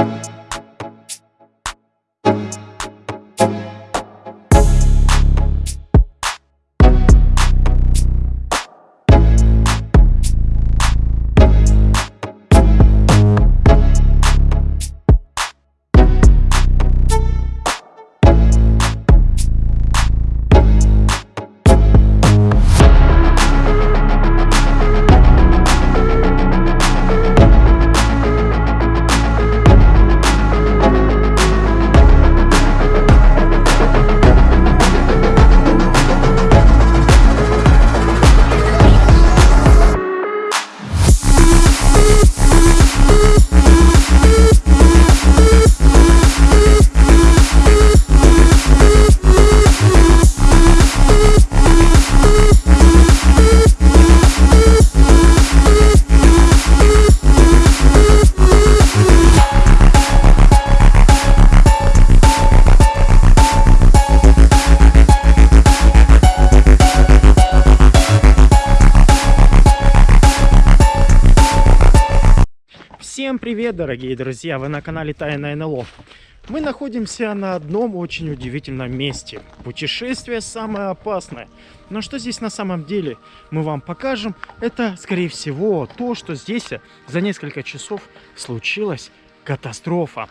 Всем привет, дорогие друзья! Вы на канале Тайна НЛО. Мы находимся на одном очень удивительном месте. Путешествие самое опасное. Но что здесь на самом деле мы вам покажем, это, скорее всего, то, что здесь за несколько часов случилась катастрофа.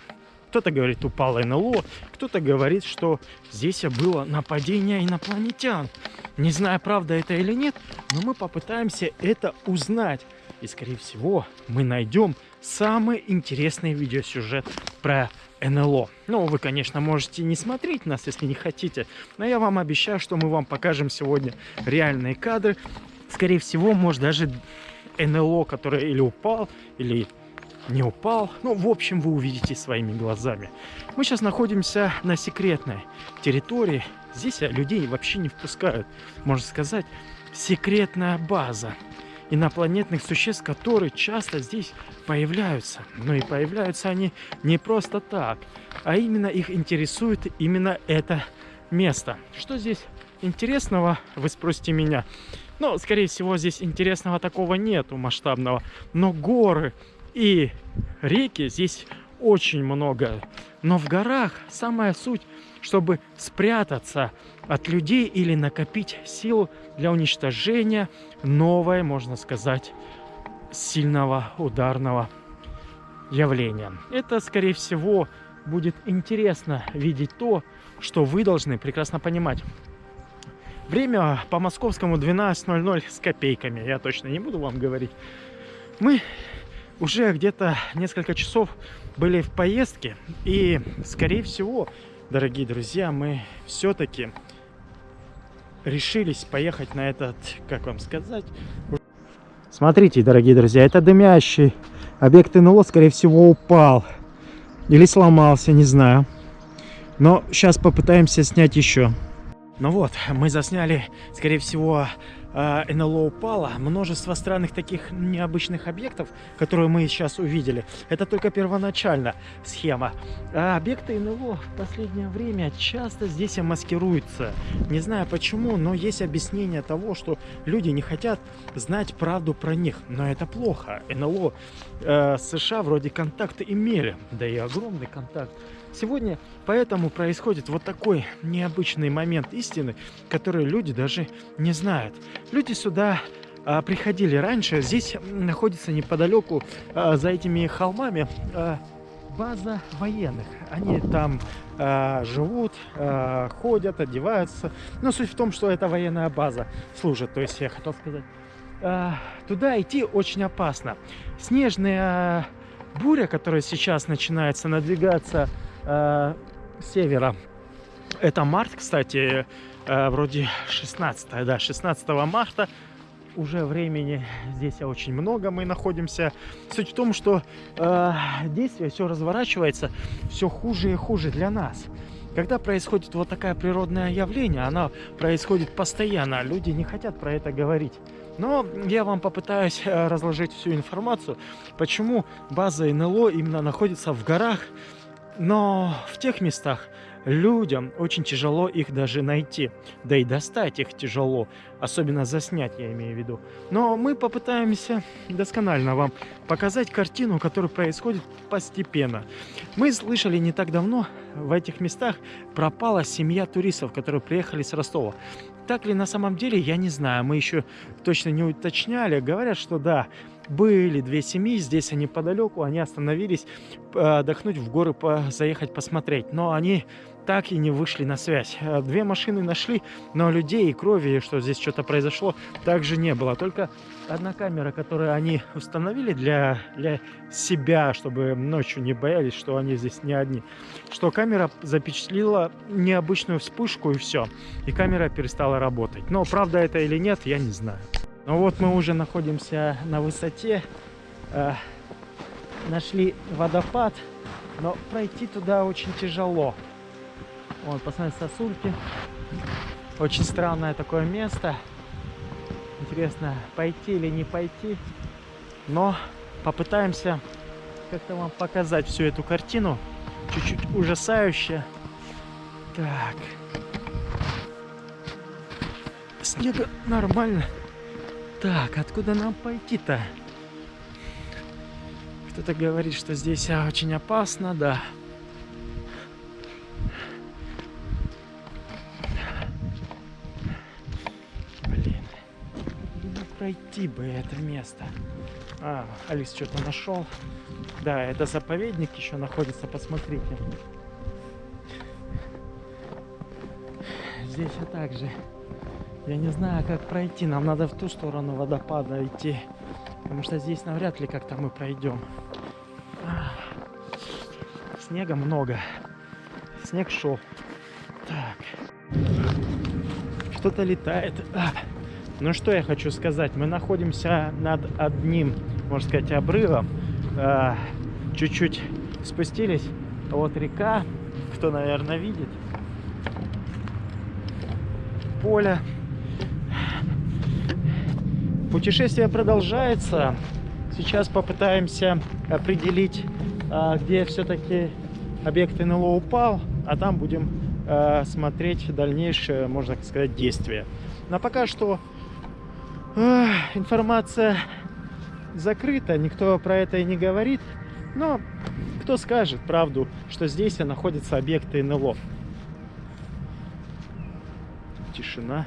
Кто-то говорит, упало НЛО, кто-то говорит, что здесь было нападение инопланетян. Не знаю, правда это или нет, но мы попытаемся это узнать. И, скорее всего, мы найдем самый интересный видеосюжет про НЛО. Ну, вы, конечно, можете не смотреть нас, если не хотите, но я вам обещаю, что мы вам покажем сегодня реальные кадры. Скорее всего, может даже НЛО, который или упал, или не упал. Ну, в общем, вы увидите своими глазами. Мы сейчас находимся на секретной территории. Здесь людей вообще не впускают. Можно сказать, секретная база инопланетных существ, которые часто здесь появляются. Но и появляются они не просто так, а именно их интересует именно это место. Что здесь интересного, вы спросите меня. Ну, скорее всего, здесь интересного такого нету масштабного. Но горы и реки здесь очень много. Но в горах самая суть, чтобы спрятаться от людей или накопить силу для уничтожения новой, можно сказать, сильного ударного явления. Это, скорее всего, будет интересно видеть то, что вы должны прекрасно понимать. Время по московскому 12.00 с копейками, я точно не буду вам говорить. Мы уже где-то несколько часов были в поездке, и, скорее всего, дорогие друзья, мы все-таки решились поехать на этот, как вам сказать... Смотрите, дорогие друзья, это дымящий объект НЛО, скорее всего, упал. Или сломался, не знаю. Но сейчас попытаемся снять еще. Ну вот, мы засняли, скорее всего, НЛО упало, множество странных таких необычных объектов, которые мы сейчас увидели. Это только первоначально схема. А объекты НЛО в последнее время часто здесь маскируются. Не знаю почему, но есть объяснение того, что люди не хотят знать правду про них. Но это плохо. НЛО э, США вроде контакты имели, да и огромный контакт Сегодня поэтому происходит вот такой необычный момент истины, который люди даже не знают. Люди сюда а, приходили раньше. Здесь находится неподалеку а, за этими холмами а, база военных. Они там а, живут, а, ходят, одеваются. Но суть в том, что это военная база служит. То есть я хотел сказать, а, туда идти очень опасно. Снежная буря, которая сейчас начинается надвигаться э, севера. Это март, кстати, э, вроде 16, да, 16 марта. Уже времени здесь очень много мы находимся. Суть в том, что э, действие все разворачивается все хуже и хуже для нас. Когда происходит вот такое природное явление, оно происходит постоянно, люди не хотят про это говорить. Но я вам попытаюсь э, разложить всю информацию, почему база НЛО именно находится в горах, но в тех местах, людям очень тяжело их даже найти. Да и достать их тяжело, особенно заснять, я имею в виду. Но мы попытаемся досконально вам показать картину, которая происходит постепенно. Мы слышали не так давно, в этих местах пропала семья туристов, которые приехали с Ростова. Так ли на самом деле, я не знаю. Мы еще точно не уточняли. Говорят, что да, были две семьи, здесь они подалеку, они остановились э, отдохнуть в горы, заехать посмотреть. Но они так и не вышли на связь. Э, две машины нашли, но людей и крови, что здесь что-то произошло, также не было. Только одна камера, которую они установили для, для себя, чтобы ночью не боялись, что они здесь не одни. Что камера запечатлила необычную вспышку и все. И камера перестала работать. Но правда это или нет, я не знаю. Ну вот мы уже находимся на высоте. Э, нашли водопад, но пройти туда очень тяжело. Вот, посмотрите, сосульки. Очень странное такое место. Интересно, пойти или не пойти. Но попытаемся как-то вам показать всю эту картину. Чуть-чуть ужасающая. Так. Снега нормально. Так, откуда нам пойти-то? Кто-то говорит, что здесь а, очень опасно, да. Блин. Ну, пройти бы это место. А, Алис что-то нашел. Да, это заповедник еще находится, посмотрите. Здесь а также я не знаю, как пройти. Нам надо в ту сторону водопада идти. Потому что здесь навряд ли как-то мы пройдем. Снега много. Снег шел. Так. Что-то летает. Ну что я хочу сказать. Мы находимся над одним, можно сказать, обрывом. А, чуть-чуть спустились. Вот река. Кто, наверное, видит. Поле Путешествие продолжается. Сейчас попытаемся определить, а, где все-таки объект НЛО упал, а там будем а, смотреть дальнейшее, можно сказать, действие. Но пока что а, информация закрыта, никто про это и не говорит. Но кто скажет правду, что здесь находятся объекты НЛО? Тишина.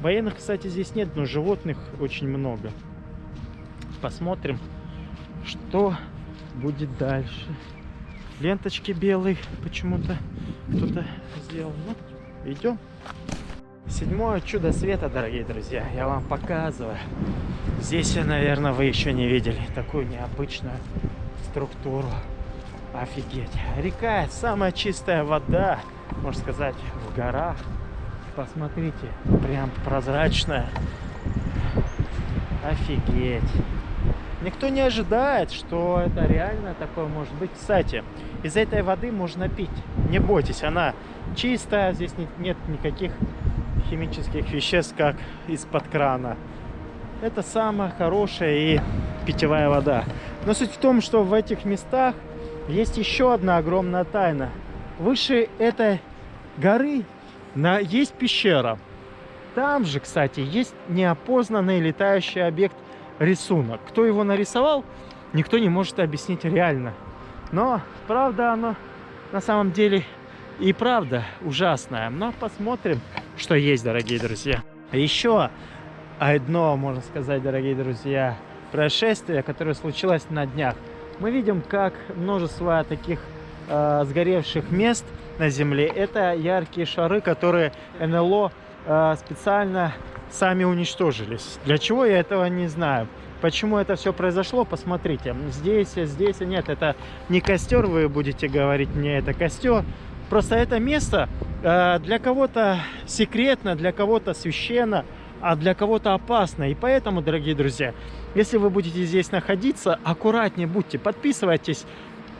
Военных, кстати, здесь нет, но животных очень много. Посмотрим, что будет дальше. Ленточки белые почему-то кто-то сделал. Ну, идем. Седьмое чудо света, дорогие друзья, я вам показываю. Здесь, наверное, вы еще не видели такую необычную структуру. Офигеть. Река, самая чистая вода, можно сказать, в горах. Посмотрите, прям прозрачная. Офигеть. Никто не ожидает, что это реально такое может быть. Кстати, из этой воды можно пить. Не бойтесь, она чистая, здесь нет никаких химических веществ, как из-под крана. Это самая хорошая и питьевая вода. Но суть в том, что в этих местах есть еще одна огромная тайна. Выше этой горы на, есть пещера. Там же, кстати, есть неопознанный летающий объект рисунок. Кто его нарисовал, никто не может объяснить реально. Но, правда, оно на самом деле и правда ужасное. Но посмотрим, что есть, дорогие друзья. Еще одно, можно сказать, дорогие друзья, происшествие, которое случилось на днях. Мы видим, как множество таких э, сгоревших мест – на Земле. Это яркие шары, которые НЛО э, специально сами уничтожились. Для чего я этого не знаю. Почему это все произошло, посмотрите. Здесь, здесь, нет, это не костер, вы будете говорить мне, это костер. Просто это место э, для кого-то секретно, для кого-то священно, а для кого-то опасно. И поэтому, дорогие друзья, если вы будете здесь находиться, аккуратнее будьте, подписывайтесь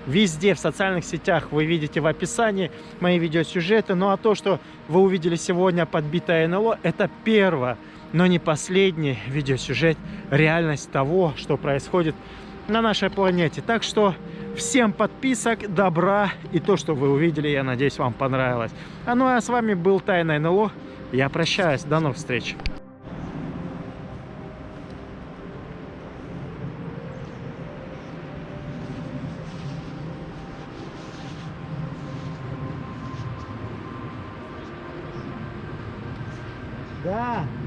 Везде в социальных сетях вы видите в описании мои видеосюжеты. Ну а то, что вы увидели сегодня подбитое НЛО, это первое, но не последний видеосюжет, реальность того, что происходит на нашей планете. Так что Всем подписок, добра и то, что вы увидели, я надеюсь, вам понравилось. А ну а с вами был Тайна НЛО. Я прощаюсь. До новых встреч. Да.